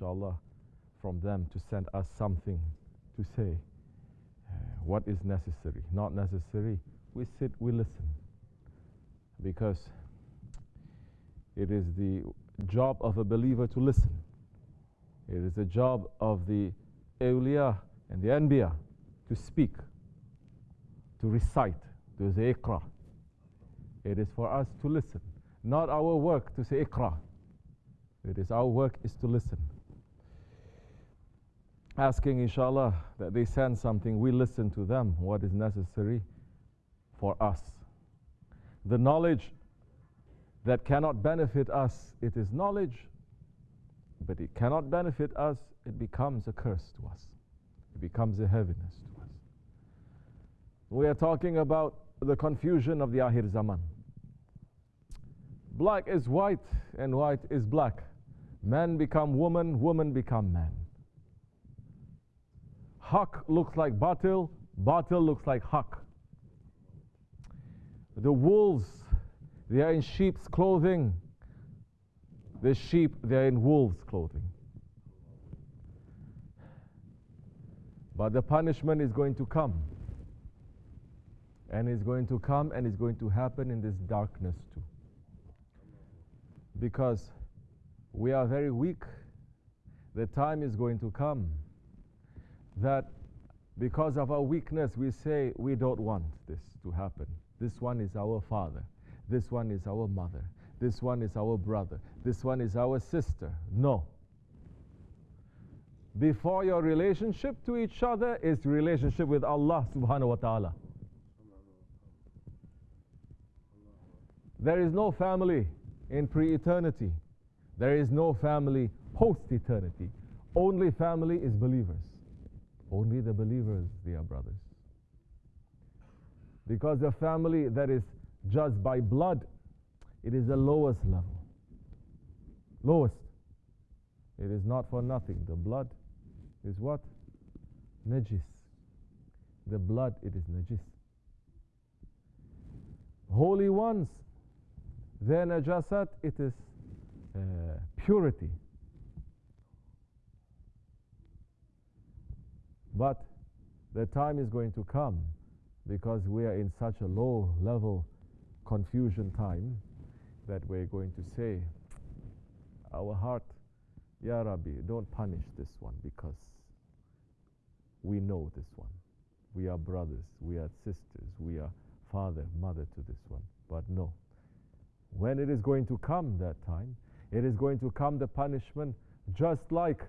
inshallah, from them to send us something to say. Uh, what is necessary, not necessary. We sit, we listen. Because it is the job of a believer to listen. It is the job of the awliya and the anbiya to speak, to recite, to say ikra. It is for us to listen. Not our work to say ikra. It is our work is to listen. Asking inshallah that they send something, we listen to them, what is necessary for us. The knowledge that cannot benefit us, it is knowledge, but it cannot benefit us, it becomes a curse to us. It becomes a heaviness to us. We are talking about the confusion of the Akhir Zaman. Black is white and white is black. Man become woman, woman become man. Haq looks like batil, batil looks like haq. The wolves, they are in sheep's clothing. The sheep, they are in wolves' clothing. But the punishment is going to come. And it's going to come and it's going to happen in this darkness too. Because we are very weak. The time is going to come that because of our weakness, we say we don't want this to happen. This one is our father. This one is our mother. This one is our brother. This one is our sister. No. Before your relationship to each other is relationship with Allah subhanahu wa ta'ala. There is no family in pre eternity. There is no family post eternity. Only family is believers. Only the believers, they are brothers. Because a family that is judged by blood, it is the lowest level. Lowest. It is not for nothing. The blood is what? Najis. The blood, it is najis. Holy ones, their najasat, it is uh, purity. But the time is going to come because we are in such a low level confusion time that we're going to say, our heart, Ya Rabbi, don't punish this one because we know this one. We are brothers, we are sisters, we are father, mother to this one. But no. When it is going to come that time, it is going to come the punishment just like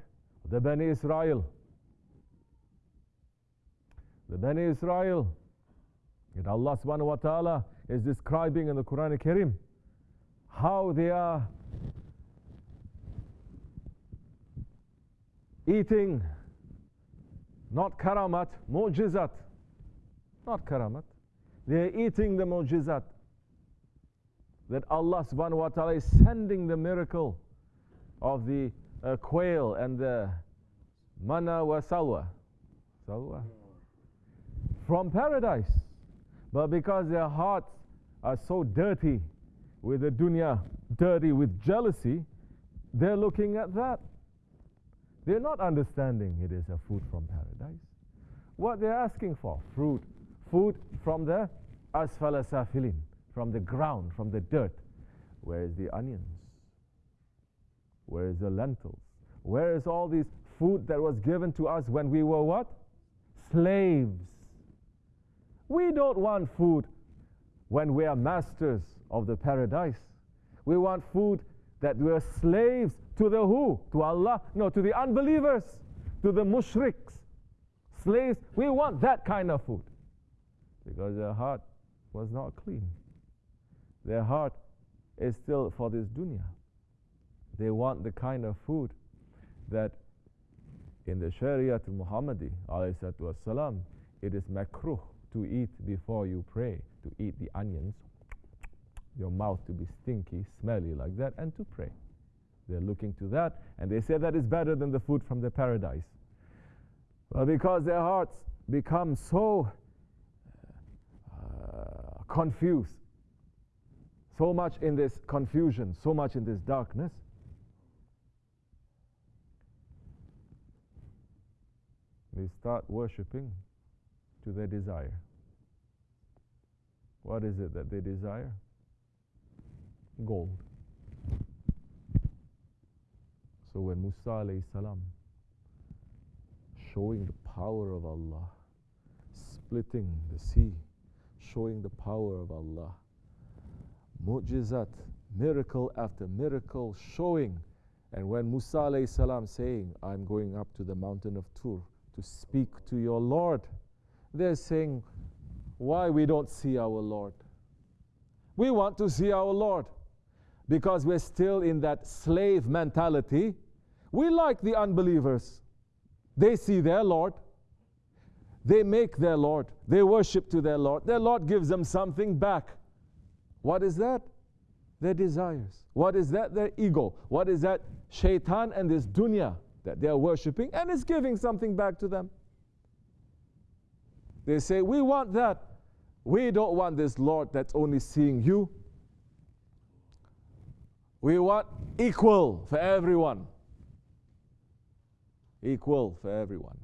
the Bani Israel. The Bani Israel, that Allah subhanahu wa ta'ala is describing in the Quran Karim how they are eating not karamat, mu'jizat. Not karamat. They are eating the mu'jizat that Allah subhanahu wa ta'ala is sending the miracle of the uh, quail and the manna wa salwa. Salwa. From paradise. But because their hearts are so dirty with the dunya, dirty with jealousy, they're looking at that. They're not understanding it is a food from paradise. What they're asking for, fruit, food from the asfala safilin from the ground, from the dirt. Where is the onions? Where is the lentils? Where is all this food that was given to us when we were what? Slaves. We don't want food when we are masters of the paradise. We want food that we are slaves to the who? To Allah? No, to the unbelievers, to the mushriks. Slaves. We want that kind of food because their heart was not clean. Their heart is still for this dunya. They want the kind of food that in the Shariat al-Muhammadi والسلام, it is makruh to eat before you pray, to eat the onions, your mouth to be stinky, smelly like that, and to pray. They're looking to that, and they say that is better than the food from the paradise. Well, because their hearts become so uh, confused so much in this confusion, so much in this darkness, they start worshipping to their desire. What is it that they desire? Gold. So when Musa alayhi salam showing the power of Allah, splitting the sea, showing the power of Allah, mu'jizat, miracle after miracle showing. And when Musa alayhi salam saying, I'm going up to the mountain of Tur to speak to your Lord, they're saying, why we don't see our Lord? We want to see our Lord because we're still in that slave mentality. We like the unbelievers. They see their Lord. They make their Lord. They worship to their Lord. Their Lord gives them something back. What is that? Their desires. What is that? Their ego. What is that? Shaitan and this dunya that they are worshipping and it's giving something back to them. They say, We want that. We don't want this Lord that's only seeing you. We want equal for everyone. Equal for everyone.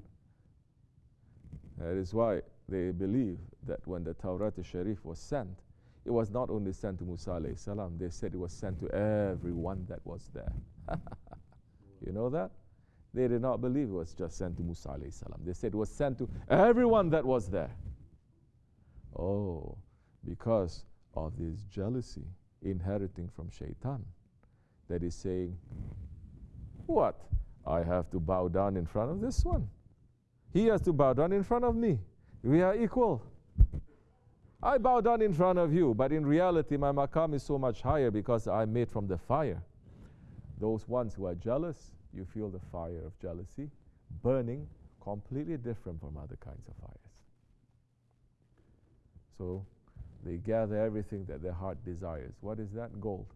That is why they believe that when the Tawrat al-Sharif was sent, it was not only sent to Musa salam, they said it was sent to everyone that was there. you know that? They did not believe it was just sent to Musa alayhi salam. They said it was sent to everyone that was there. Oh, because of this jealousy inheriting from shaitan that is saying, What? I have to bow down in front of this one. He has to bow down in front of me. We are equal. I bow down in front of you, but in reality, my makam is so much higher because I'm made from the fire. Those ones who are jealous, you feel the fire of jealousy burning, completely different from other kinds of fires. So they gather everything that their heart desires. What is that? Gold.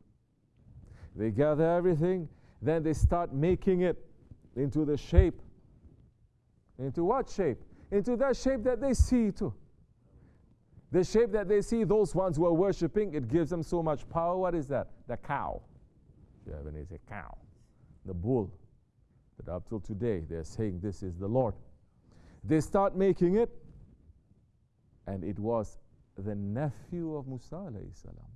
They gather everything, then they start making it into the shape. Into what shape? Into that shape that they see too. The shape that they see, those ones who are worshipping, it gives them so much power. What is that? The cow. Japanese a cow. The bull. But up till today, they're saying this is the Lord. They start making it, and it was the nephew of Musa salam.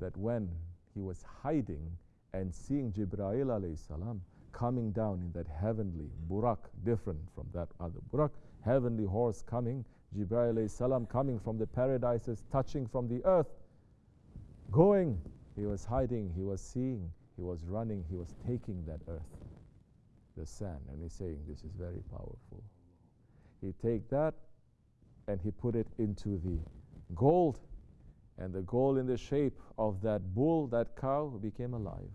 That when he was hiding and seeing alayhi salam coming down in that heavenly burak, different from that other burak, heavenly horse coming, alayhi salam coming from the paradises, touching from the earth, going. He was hiding, he was seeing, he was running, he was taking that earth, the sand, and he's saying, This is very powerful. He take that and he put it into the gold, and the gold in the shape of that bull, that cow, became alive.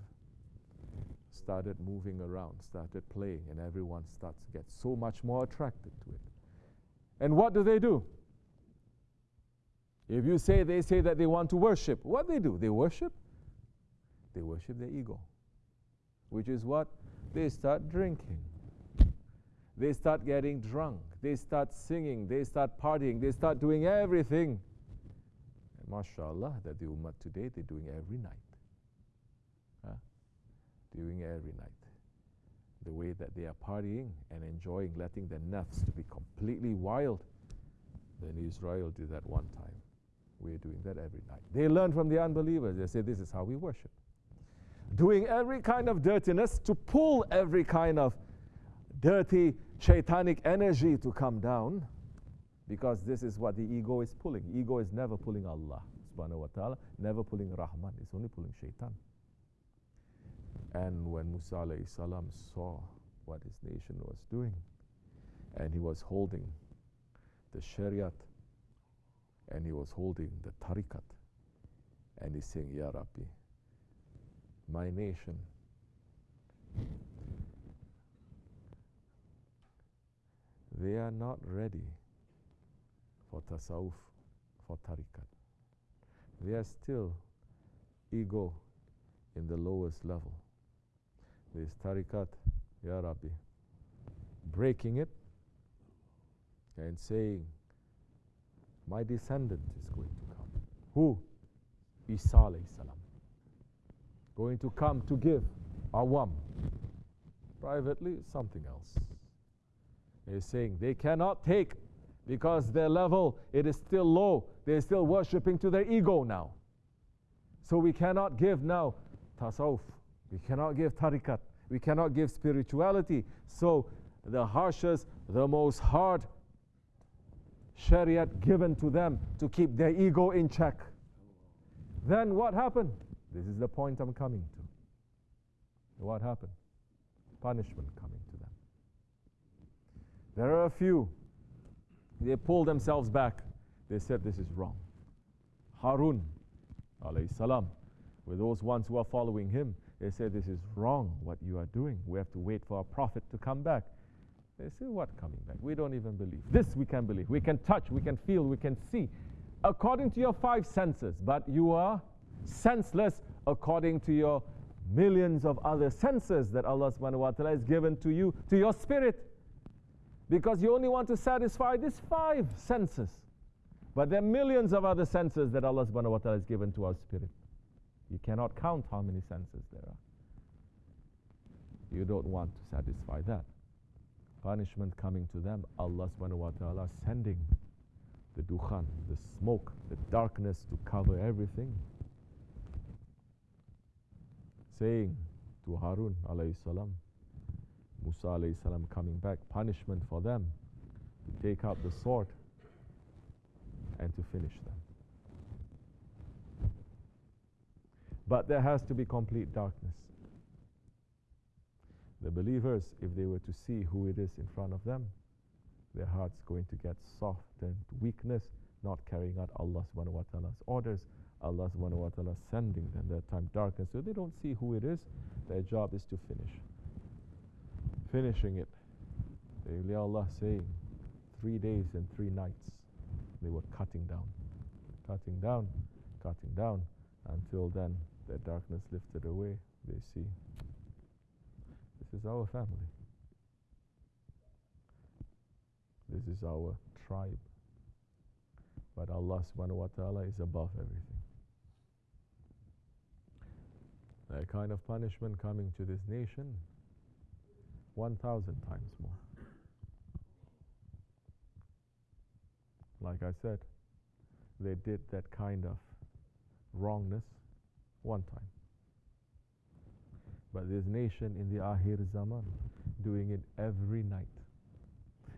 Started moving around, started playing, and everyone starts to get so much more attracted to it. And what do they do? If you say they say that they want to worship, what they do? They worship. They worship their ego, which is what they start drinking. They start getting drunk. They start singing. They start partying. They start doing everything. And mashallah, that the ummah today, they're doing every night. Huh? Doing every night. The way that they are partying and enjoying, letting their nafs to be completely wild. Then Israel did that one time. We're doing that every night. They learn from the unbelievers. They say, This is how we worship. Doing every kind of dirtiness to pull every kind of dirty shaitanic energy to come down because this is what the ego is pulling. Ego is never pulling Allah subhanahu wa ta'ala, never pulling Rahman, it's only pulling shaitan. And when Musa alayhi salam saw what his nation was doing, and he was holding the Shariat, and he was holding the Tariqat, and he's saying, Ya Rabbi, my nation they are not ready for tasawwuf, for tariqat. They are still ego in the lowest level. This tariqat, Ya Rabbi, breaking it and saying, My descendant is going to come. Who? Isa alayhi salam. Going to come to give awam, Privately, something else. They're saying they cannot take because their level it is still low. They're still worshipping to their ego now. So we cannot give now tasawwuf. We cannot give tariqat. We cannot give spirituality. So the harshest, the most hard shariat given to them to keep their ego in check. Then what happened? This is the point I'm coming to. What happened? Punishment coming to them. There are a few. They pulled themselves back. They said this is wrong. Harun, alayhi salam, with those ones who are following him, they said this is wrong what you are doing. We have to wait for our prophet to come back. They say, What coming back? We don't even believe. This we can believe. We can touch, we can feel, we can see. According to your five senses, but you are senseless according to your millions of other senses that Allah subhanahu wa ta'ala has given to you, to your spirit. Because you only want to satisfy these five senses. But there are millions of other senses that Allah subhanahu wa ta'ala has given to our spirit. You cannot count how many senses there are. You don't want to satisfy that punishment coming to them, Allah subhanahu wa ta'ala sending the dukhan, the smoke, the darkness to cover everything. Saying to Harun alayhi salam, Musa alayhi salam coming back, punishment for them to take out the sword and to finish them. But there has to be complete darkness. The believers, if they were to see who it is in front of them, their hearts going to get softened, weakness, not carrying out Allah subhanahu wa ta'ala's orders, Allah subhanahu wa ta'ala sending them that time darkness. So they don't see who it is, their job is to finish. Finishing it. The Allah saying, three days and three nights, they were cutting down, cutting down, cutting down, until then their darkness lifted away. They see this is our family. This is our tribe. But Allah subhanahu wa ta'ala is above everything. That kind of punishment coming to this nation, 1,000 times more. Like I said, they did that kind of wrongness one time. But this nation in the Akhir Zaman doing it every night.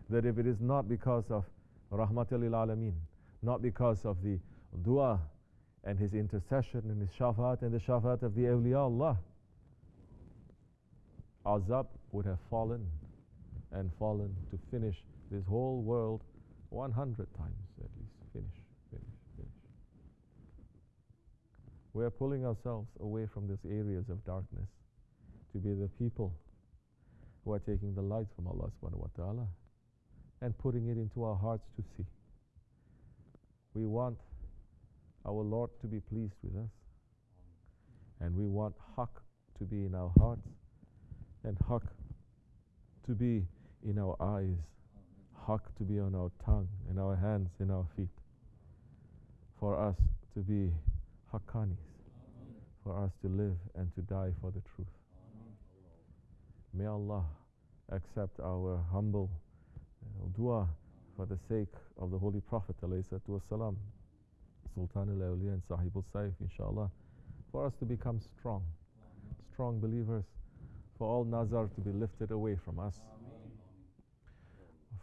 That if it is not because of Rahmatul Alameen, not because of the dua and his intercession and his shafaat and the shafaat of the awliya Allah, azab would have fallen and fallen to finish this whole world 100 times at least. Finish, finish, finish. We are pulling ourselves away from these areas of darkness to be the people who are taking the light from Allah subhanahu wa ta'ala and putting it into our hearts to see. We want our Lord to be pleased with us. And we want haqq to be in our hearts and haqq to be in our eyes, haqq to be on our tongue, in our hands, in our feet. For us to be haqqanis, for us to live and to die for the truth. May Allah accept our humble uh, dua for the sake of the Holy Prophet والسلام, Sultan Awliya and Sahib al Saif, inshallah, for us to become strong, strong believers, for all nazar to be lifted away from us,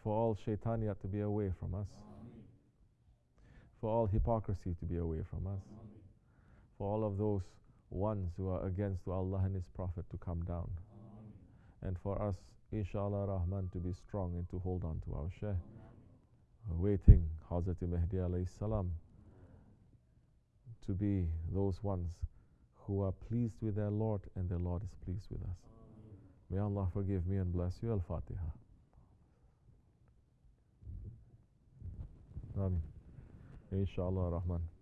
for all shaitaniyat to be away from us, for all hypocrisy to be away from us, for all of those ones who are against Allah and His Prophet to come down. And for us, inshallah Rahman, to be strong and to hold on to our Shaykh, waiting Hazrat Mahdi alayhi salam to be those ones who are pleased with their Lord and their Lord is pleased with us. May Allah forgive me and bless you. Al-Fatiha. Amen. Inshallah Rahman.